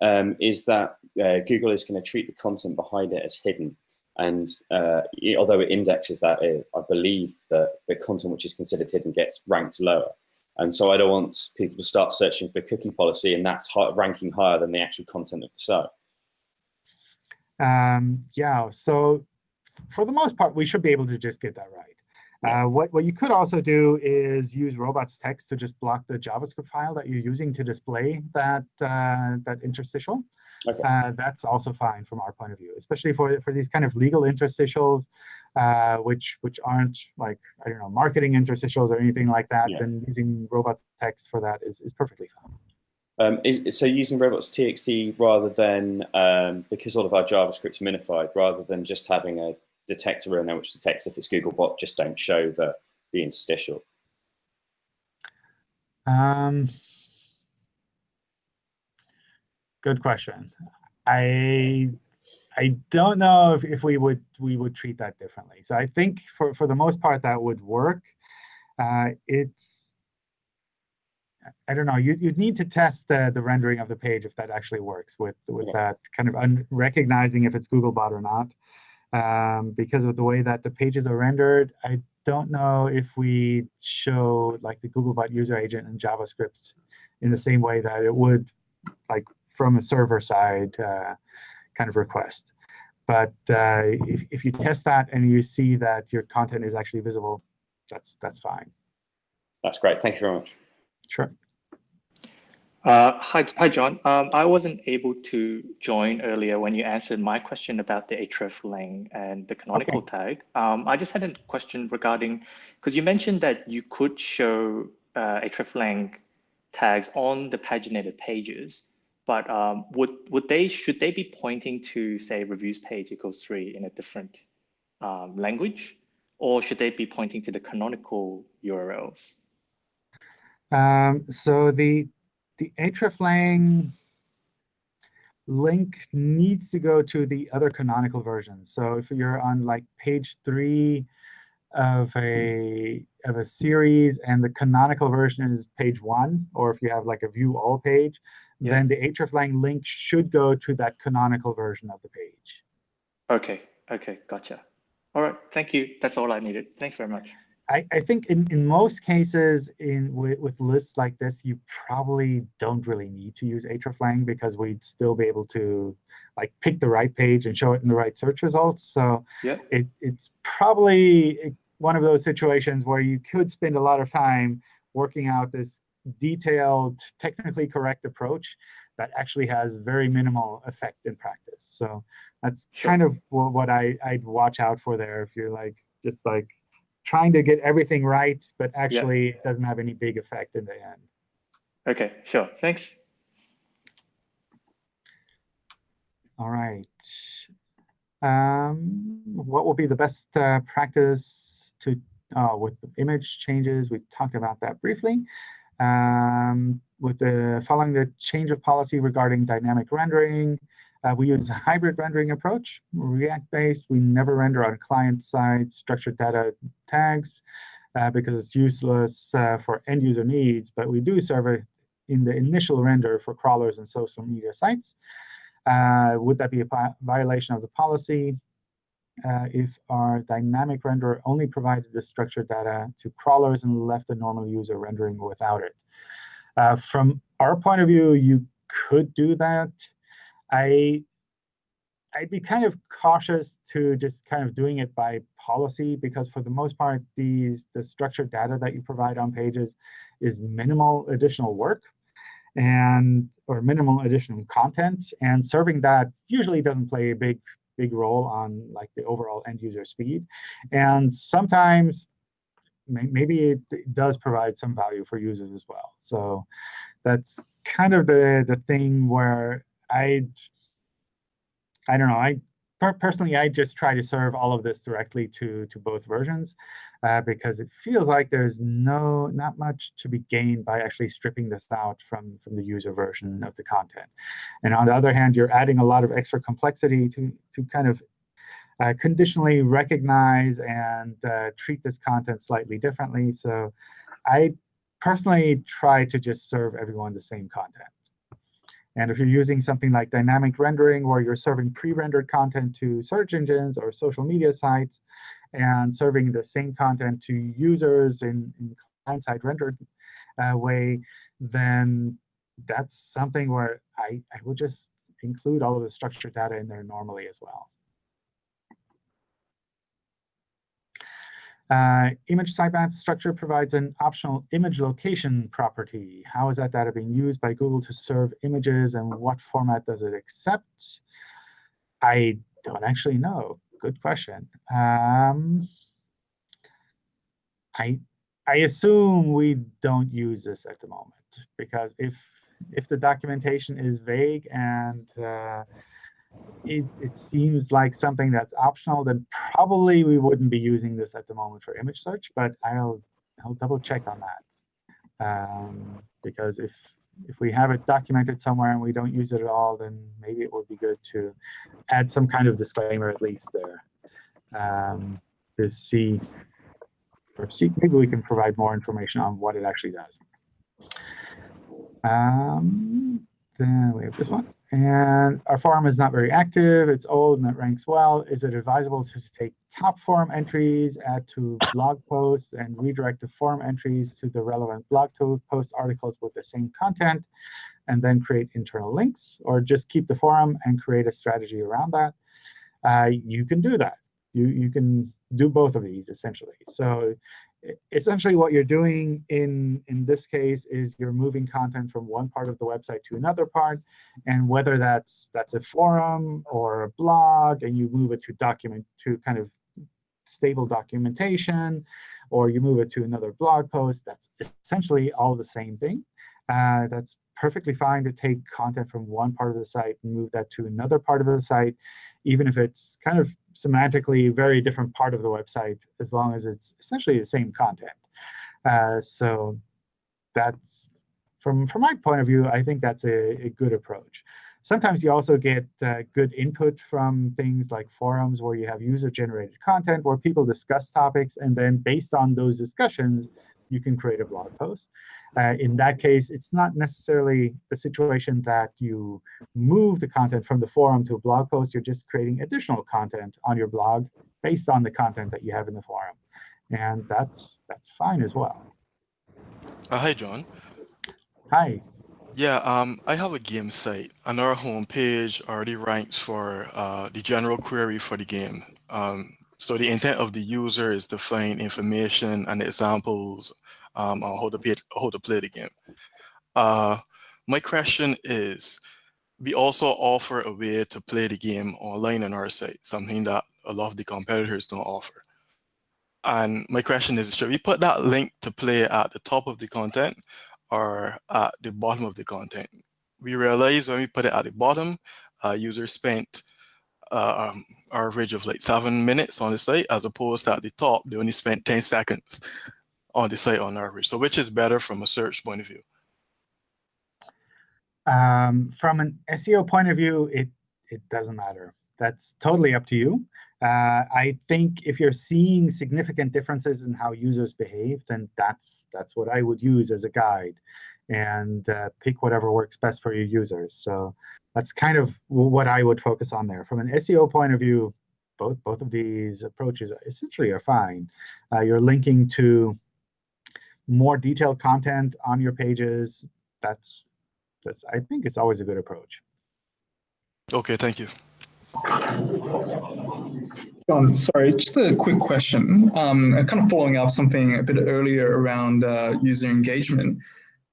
um, is that uh, Google is going to treat the content behind it as hidden. And uh, although it indexes that, it, I believe that the content which is considered hidden gets ranked lower. And so I don't want people to start searching for cookie policy and that's high, ranking higher than the actual content of the site. Um, yeah, so for the most part, we should be able to just get that right. Uh, what, what you could also do is use robots text to just block the JavaScript file that you're using to display that, uh, that interstitial. Okay. Uh, that's also fine from our point of view, especially for, for these kind of legal interstitials, uh, which which aren't like, I don't know, marketing interstitials or anything like that, Yeah. then using robots text for that is, is perfectly fine. Um, is, so using robots.txt rather than, um, because all of our JavaScript's minified, rather than just having a detector in there which detects if it's Googlebot, just don't show the, the interstitial. Um, good question. I I don't know if, if we would we would treat that differently. So I think for for the most part that would work. Uh, it's I don't know. You you'd need to test the the rendering of the page if that actually works with with Yeah. that kind of un recognizing if it's Googlebot or not. Um, because of the way that the pages are rendered, I don't know if we show like the Googlebot user agent in JavaScript in the same way that it would like from a server side uh, kind of request. But uh, if, if you test that and you see that your content is actually visible, that's that's fine. That's great. Thank you very much. Sure. Uh, hi, hi, John. Um, I wasn't able to join earlier when you answered my question about the hreflang and the canonical tag. Um, I just had a question regarding, because you mentioned that you could show uh, hreflang tags on the paginated pages, but um, would would they should they be pointing to say reviews page equals three in a different um, language, or should they be pointing to the canonical URLs? Um, so the the hreflang link needs to go to the other canonical version. So if you're on like page three of a of a series and the canonical version is page one, or if you have like a view all page, Yeah. then the hreflang link should go to that canonical version of the page. Okay, okay, gotcha. All right, thank you. That's all I needed. Thanks very much. I, I think in, in most cases in with, with lists like this, you probably don't really need to use hreflang because we'd still be able to like pick the right page and show it in the right search results. So Yeah. it, it's probably one of those situations where you could spend a lot of time working out this detailed, technically correct approach that actually has very minimal effect in practice. So that's Sure. kind of what I, I'd watch out for there if you're like just like trying to get everything right, but actually it doesn't have any big effect in the end. Okay, sure. Thanks. All right. Um, what will be the best uh, practice to uh, with the image changes? We talked about that briefly. Um, with the following the change of policy regarding dynamic rendering, uh, we use a hybrid rendering approach, React-based. We never render on client-side structured data tags uh, because it's useless uh, for end-user needs, but we do serve it in the initial render for crawlers and social media sites. Uh, would that be a violation of the policy uh, if our dynamic renderer only provided the structured data to crawlers and left the normal user rendering without it? Uh, from our point of view, you could do that. I I'd be kind of cautious to just kind of doing it by policy because for the most part, these the structured data that you provide on pages is minimal additional work and or minimal additional content. And serving that usually doesn't play a big big role on like the overall end user speed. And sometimes maybe it does provide some value for users as well. So that's kind of the the thing where I I don't know. I per personally I just try to serve all of this directly to to both versions uh, because it feels like there's no not much to be gained by actually stripping this out from from the user version of the content. And on the other hand, you're adding a lot of extra complexity to to kind of uh, conditionally recognize and uh, treat this content slightly differently. So I personally try to just serve everyone the same content. And if you're using something like dynamic rendering, where you're serving pre-rendered content to search engines or social media sites, and serving the same content to users in, in client-side rendered uh, way, then that's something where I, I would just include all of the structured data in there normally as well. Uh, image sitemap structure provides an optional image location property. How is that data being used by Google to serve images, and what format does it accept? I don't actually know. Good question. Um, I I assume we don't use this at the moment because if if the documentation is vague and uh, it, it seems like something that's optional, then probably we wouldn't be using this at the moment for image search, but I'll, I'll double check on that. Um, because if, if we have it documented somewhere and we don't use it at all, then maybe it would be good to add some kind of disclaimer at least there um, to see, or see, maybe we can provide more information on what it actually does. Um, then we have this one. And our forum is not very active. It's old and it ranks well. Is it advisable to take top forum entries, add to blog posts, and redirect the forum entries to the relevant blog post articles with the same content, and then create internal links? Or just keep the forum and create a strategy around that? Uh, you can do that. You, you can do both of these, essentially. So essentially what you're doing in, in this case is you're moving content from one part of the website to another part. And whether that's that's a forum or a blog, and you move it to document to kind of stable documentation, or you move it to another blog post, that's essentially all the same thing. Uh, that's perfectly fine to take content from one part of the site and move that to another part of the site, even if it's kind of semantically very different part of the website, as long as it's essentially the same content. Uh, so that's from from my point of view, I think that's a, a good approach. Sometimes you also get uh, good input from things like forums where you have user-generated content where people discuss topics, and then based on those discussions, you can create a blog post. Uh, in that case, it's not necessarily the situation that you move the content from the forum to a blog post. You're just creating additional content on your blog based on the content that you have in the forum. And that's that's fine as well. Uh, hi, John. Hi. Yeah, um, I have a game site, and our homepage already ranks for uh, the general query for the game. Um, so the intent of the user is to find information and examples um, on how to play, how to play the game. Uh, my question is, we also offer a way to play the game online on our site, something that a lot of the competitors don't offer. And my question is, should we put that link to play at the top of the content or at the bottom of the content? We realize when we put it at the bottom, uh, users spent uh, um, average of like seven minutes on the site, as opposed to at the top, they only spent 10 seconds on the site on average. So which is better from a search point of view? Um, from an SEO point of view, it, it doesn't matter. That's totally up to you. Uh, I think if you're seeing significant differences in how users behave, then that's that's what I would use as a guide, and uh, pick whatever works best for your users. So that's kind of what I would focus on there. From an SEO point of view, both both of these approaches essentially are fine. Uh, you're linking to more detailed content on your pages. That's that's I think it's always a good approach. OK, thank you. Um, sorry, just a quick question. Um, kind of following up something a bit earlier around uh, user engagement.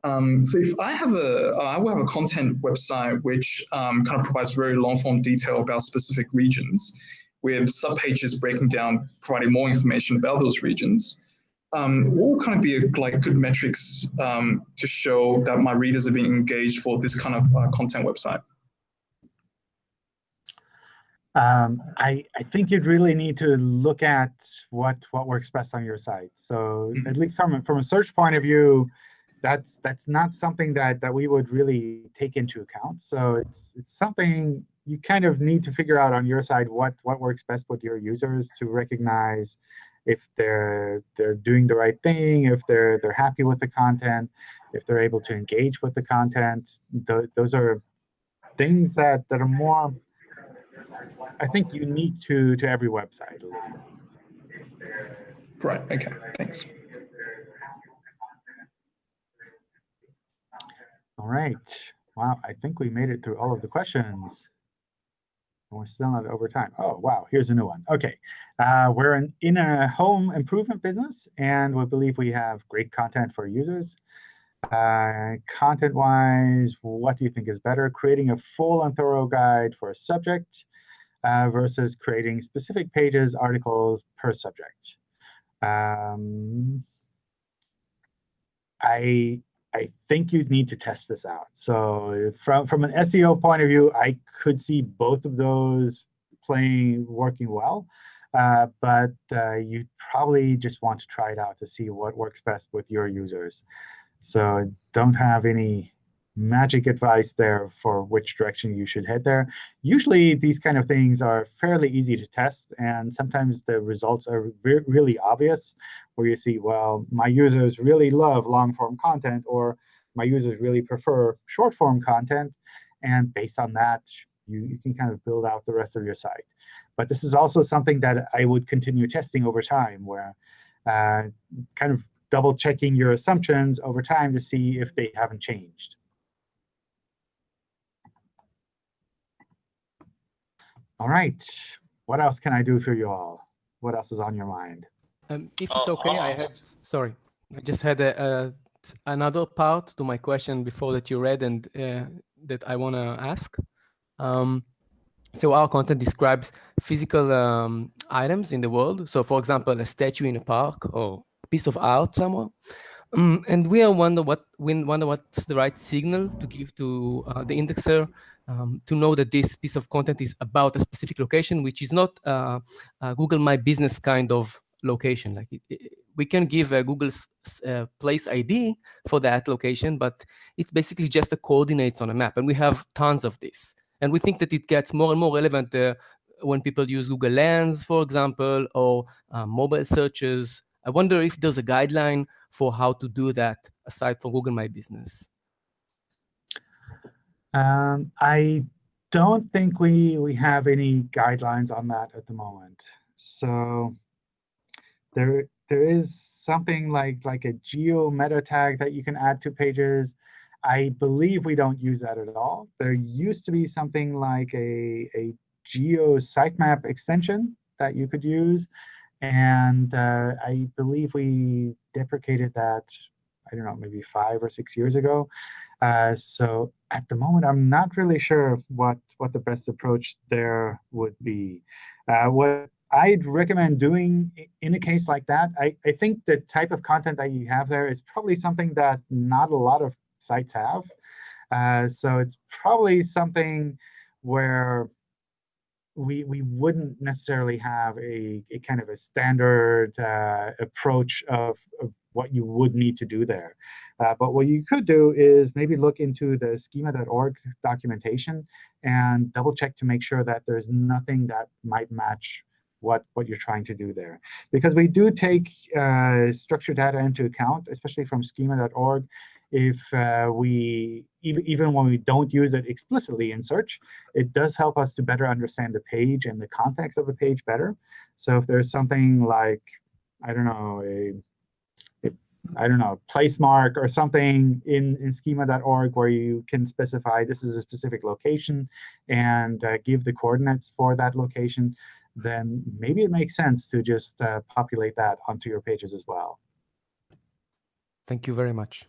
Um, so if I have a, uh, will have a content website which um, kind of provides very long form detail about specific regions with subpages breaking down, providing more information about those regions. Um, what will kind of be a, like good metrics um, to show that my readers are being engaged for this kind of uh, content website? Um, I, I think you'd really need to look at what what works best on your site. So at least from a, from a search point of view, that's that's not something that that we would really take into account. So it's it's something you kind of need to figure out on your side what what works best with your users to recognize if they're they're doing the right thing, if they're they're happy with the content, if they're able to engage with the content. Th those are things that that are more I think unique to to every website. Right. Okay. Thanks. All right. Wow. I think we made it through all of the questions. And we're still not over time. Oh, wow. Here's a new one. OK. Uh, we're in, in a home improvement business, and we believe we have great content for users. Uh, Content-wise, what do you think is better? Creating a full and thorough guide for a subject uh, versus creating specific pages, articles per subject. Um, I I think you'd need to test this out. So from from an SEO point of view, I could see both of those playing working well. Uh, but uh, you probably just want to try it out to see what works best with your users. So don't have any magic advice there for which direction you should head there. Usually, these kind of things are fairly easy to test, and sometimes the results are re really obvious, where you see, well, my users really love long-form content, or my users really prefer short-form content, and based on that, you, you can kind of build out the rest of your site. But this is also something that I would continue testing over time, where uh, kind of double checking your assumptions over time to see if they haven't changed. All right. What else can I do for you all? What else is on your mind? Um, if it's OK, I have, sorry, I just had a, a, another part to my question before that you read and uh, that I want to ask. Um, so our content describes physical um, items in the world. So for example, a statue in a park or a piece of art somewhere. Um, and we are wonder what we wonder what's the right signal to give to uh, the indexer um, to know that this piece of content is about a specific location, which is not uh, Google My Business kind of location. Like it, it, we can give a Google's uh, place ID for that location, but it's basically just the coordinates on a map. And we have tons of this. And we think that it gets more and more relevant uh, when people use Google Lens, for example, or uh, mobile searches. I wonder if there's a guideline for how to do that aside from Google My Business. Um, I don't think we we have any guidelines on that at the moment. So there there is something like like a geo meta tag that you can add to pages. I believe we don't use that at all. There used to be something like a, a geo sitemap extension that you could use. And uh, I believe we deprecated that, I don't know, maybe five or six years ago. Uh, so at the moment, I'm not really sure what, what the best approach there would be. Uh, what I'd recommend doing in a case like that, I, I think the type of content that you have there is probably something that not a lot of sites have. Uh, so it's probably something where we we wouldn't necessarily have a, a kind of a standard uh, approach of, of, what you would need to do there. Uh, but what you could do is maybe look into the schema.org documentation and double check to make sure that there's nothing that might match what, what you're trying to do there. Because we do take uh, structured data into account, especially from schema.org, if uh, we, even, even when we don't use it explicitly in search, it does help us to better understand the page and the context of the page better. So if there's something like, I don't know, a, a I don't know, place mark or something in, in schema.org where you can specify this is a specific location and uh, give the coordinates for that location, then maybe it makes sense to just uh, populate that onto your pages as well. Thank you very much.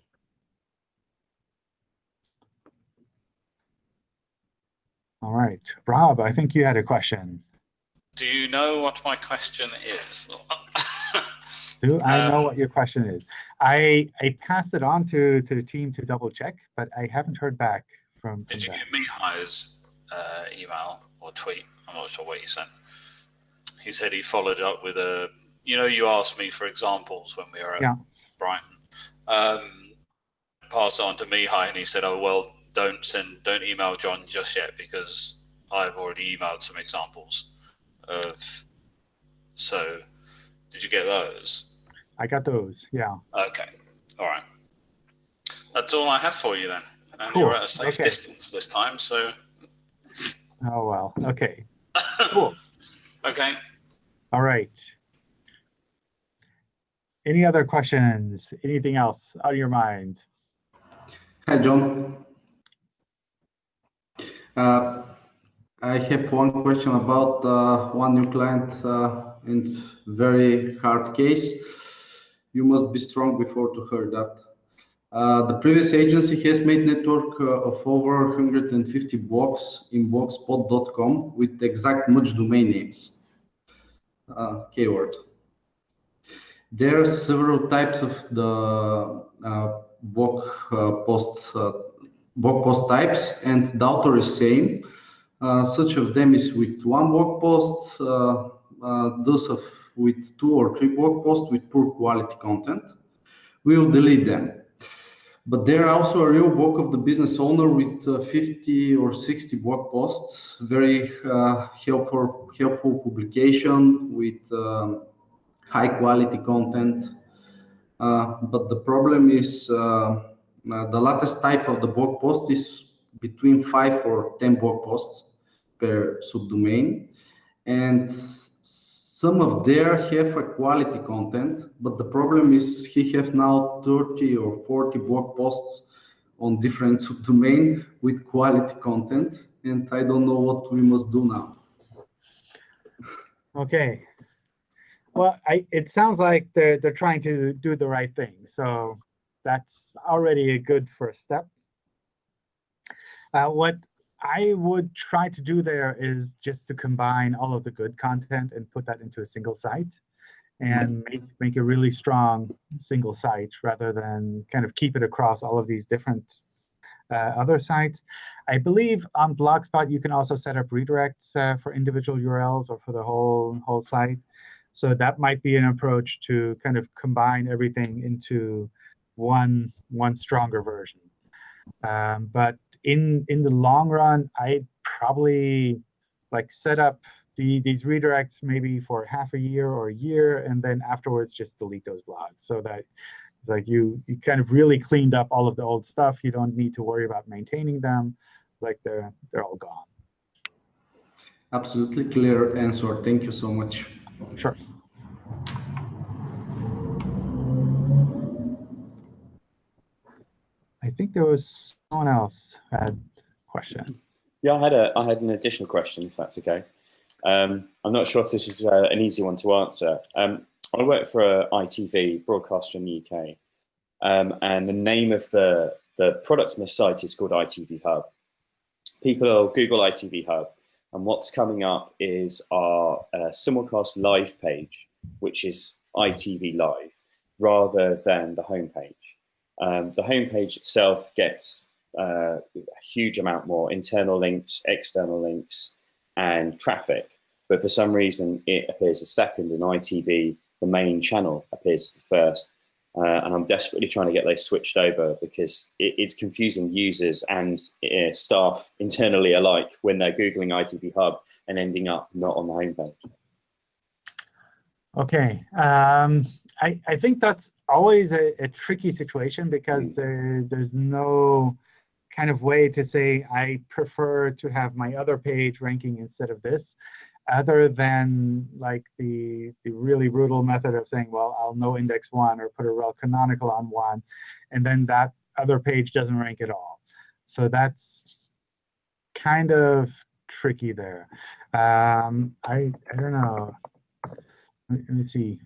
All right. Rob, I think you had a question. Do you know what my question is? I know Um, what your question is? I I passed it on to, to the team to double check, but I haven't heard back from, from Did you them. get Mihai's uh, email or tweet? I'm not sure what he sent. He said he followed up with a, you know, you asked me for examples when we were at Yeah. Brighton. Um, pass on to Mihai, and he said, "Oh well, don't send, don't email John just yet because I've already emailed some examples of." So, did you get those? I got those. Yeah. Okay, all right. That's all I have for you then. And Cool, you're at a safe okay. distance this time, so Oh, well. OK. Cool. okay. All right. Any other questions? Anything else on your mind? Hi, John. Uh, I have one question about uh, one new client uh, and very hard case. You must be strong before to hear that. Uh, the previous agency has made network uh, of over 150 blogs in blogspot.com with exact much domain names. Uh, keyword. There are several types of the uh, blog uh, post uh, blog post types, and the author is same. Such of them is with one blog post, those of with two or three blog posts with poor quality content. We will delete them. But there are also a real blog of the business owner with uh, 50 or 60 blog posts, very uh, helpful, helpful publication with um, high quality content. Uh, but the problem is uh, uh, the latest type of the blog post is between five or 10 blog posts per subdomain. And some of there have a quality content, but the problem is he have now 30 or 40 blog posts on different subdomain with quality content. And I don't know what we must do now. OK. Well, I, it sounds like they're, they're trying to do the right thing. So that's already a good first step. Uh, what I would try to do there is just to combine all of the good content and put that into a single site and make, make a really strong single site rather than kind of keep it across all of these different uh, other sites. I believe on Blogspot, you can also set up redirects uh, for individual URLs or for the whole, whole site. So that might be an approach to kind of combine everything into one, one stronger version. Um, but in in the long run, I'd probably like set up the these redirects maybe for half a year or a year, and then afterwards just delete those blogs so that like you you kind of really cleaned up all of the old stuff. You don't need to worry about maintaining them. Like they're they're all gone. Absolutely clear answer. Thank you so much. Sure. Think there was someone else had a question. Yeah, I had a I had an additional question, if that's okay. Um, I'm not sure if this is uh, an easy one to answer. Um, I work for ITV broadcaster in the UK, um, and the name of the the product on the site is called ITV Hub. People will Google ITV Hub, and what's coming up is our uh, simulcast live page, which is ITV Live, rather than the homepage. Um, the homepage itself gets uh, a huge amount more internal links, external links, and traffic. But for some reason, it appears as second, and ITV, the main channel, appears first. Uh, and I'm desperately trying to get those switched over because it, it's confusing users and uh, staff internally alike when they're Googling ITV Hub and ending up not on the homepage. Okay, um, I, I think that's always a, a tricky situation because mm. there, there's no kind of way to say I prefer to have my other page ranking instead of this other than like the, the really brutal method of saying, well, I'll no index one or put a rel canonical on one, and then that other page doesn't rank at all. So that's kind of tricky there. Um, I, I don't know. Let me see.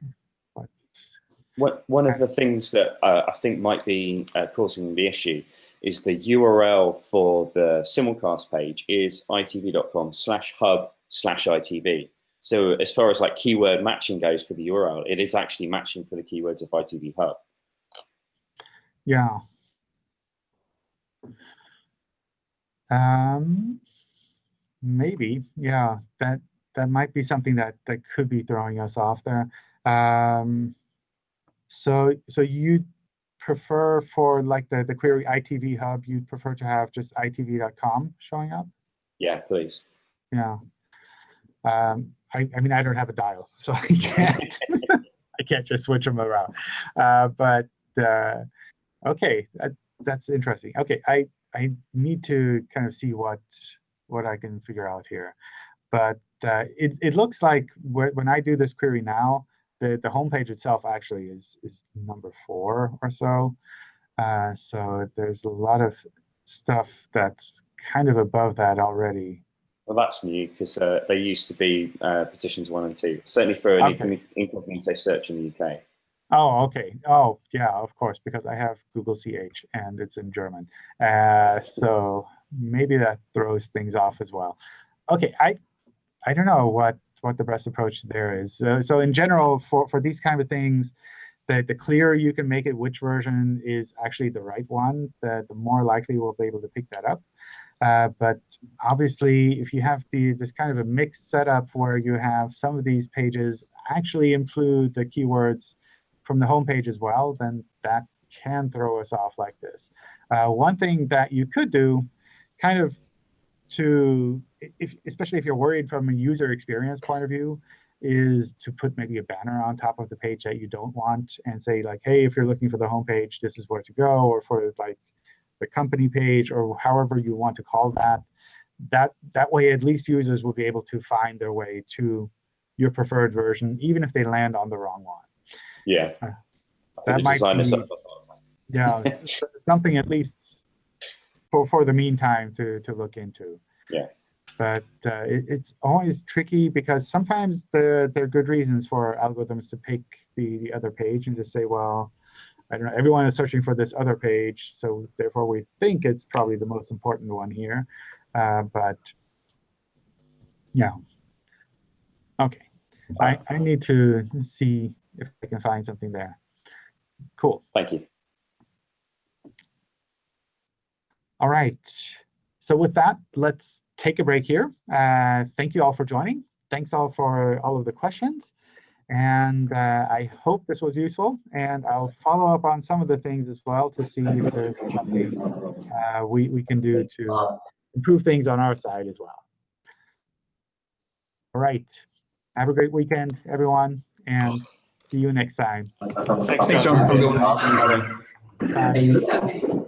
What, one of the things that uh, I think might be uh, causing the issue is the URL for the simulcast page is itv.com slash hub slash ITV. So as far as like keyword matching goes for the URL, it is actually matching for the keywords of ITV Hub. Yeah. Um, maybe, yeah, that that might be something that that could be throwing us off there. Um, so so you prefer for like the the query ITV Hub, you'd prefer to have just itv.com showing up? Yeah, please. Yeah. Um, I, I mean, I don't have a dial, so I can't. I can't just switch them around. Uh, but uh, okay, that, that's interesting. Okay, I I need to kind of see what what I can figure out here. But uh, it it looks like when I do this query now, the the homepage itself actually is is number four or so. Uh, so there's a lot of stuff that's kind of above that already. Well, that's new because uh, they used to be uh, positions one and two, certainly for an okay. incognito search in the UK. Oh, okay. Oh, yeah, of course, because I have Google CH and it's in German. Uh, so maybe that throws things off as well. Okay, I I don't know what what the best approach there is. So, so in general, for for these kind of things, the the clearer you can make it which version is actually the right one, the the more likely we'll be able to pick that up. Uh, but obviously, if you have the this kind of a mixed setup where you have some of these pages actually include the keywords from the home page as well, then that can throw us off like this. Uh, one thing that you could do, kind of to, if, especially if you're worried from a user experience point of view, is to put maybe a banner on top of the page that you don't want and say like, hey, if you're looking for the home page, this is where to go, or for like the company page, or however you want to call that. That, that way, at least users will be able to find their way to your preferred version, even if they land on the wrong one. Yeah. Uh, that might be, yeah, something at least for, for the meantime to, to look into. Yeah. But uh, it, it's always tricky because sometimes there, there are good reasons for algorithms to pick the, the other page and to say, well, I don't know, everyone is searching for this other page, so therefore we think it's probably the most important one here. Uh, but yeah, OK. I, I need to see if I can find something there. Cool. Thank you. All right. So with that, let's take a break here. Uh, thank you all for joining. Thanks all for all of the questions. And uh, I hope this was useful. And I'll follow up on some of the things as well to see if there's something uh, we, we can do to improve things on our side as well. All right. Have a great weekend, everyone. And see you next time. Thanks, John. Bye.